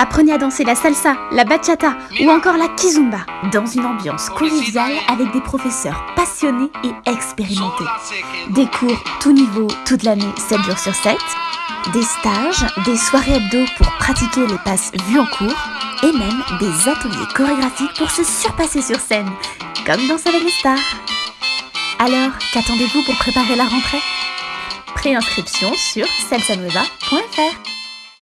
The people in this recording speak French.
Apprenez à danser la salsa, la bachata ou encore la kizumba dans une ambiance conviviale avec des professeurs passionnés et expérimentés. Des cours tout niveau toute l'année 7 jours sur 7, des stages, des soirées hebdo pour pratiquer les passes vues en cours et même des ateliers chorégraphiques pour se surpasser sur scène, comme dans avec les stars. Alors, qu'attendez-vous pour préparer la rentrée? Préinscription sur salsanueva.fr